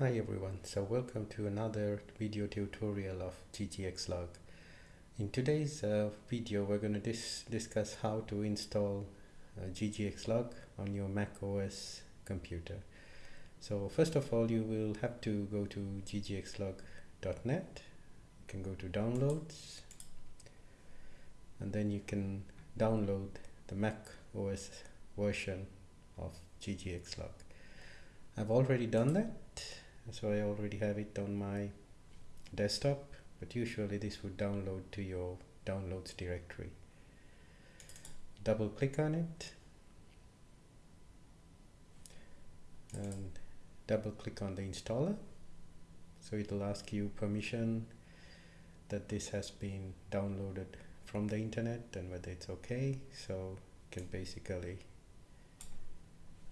Hi everyone, so welcome to another video tutorial of ggxlog. In today's uh, video we're going to dis discuss how to install uh, ggxlog on your Mac OS computer. So first of all you will have to go to ggxlog.net, you can go to downloads and then you can download the Mac OS version of ggxlog. I've already done that so I already have it on my desktop but usually this would download to your downloads directory. Double click on it. And double click on the installer. So it'll ask you permission that this has been downloaded from the internet and whether it's okay. So you can basically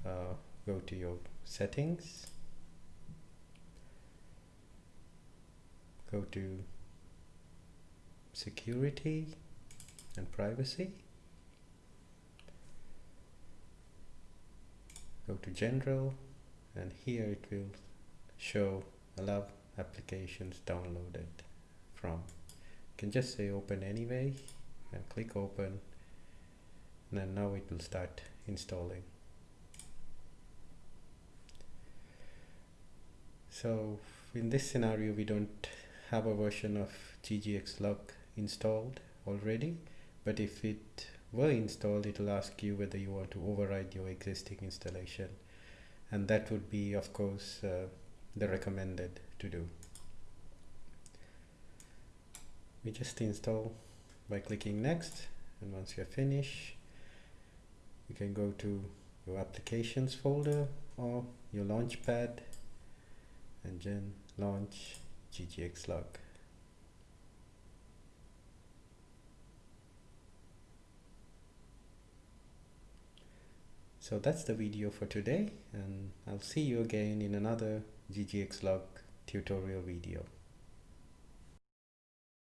uh, go to your settings go to security and privacy. Go to general and here it will show allow applications downloaded from. You can just say open anyway and click open and then now it will start installing. So in this scenario we don't have a version of ggxlog installed already but if it were installed it will ask you whether you want to override your existing installation. And that would be of course uh, the recommended to do. We just install by clicking next and once you're finished you can go to your applications folder or your launchpad and then launch ggxlog. So that's the video for today and I'll see you again in another GGX log tutorial video.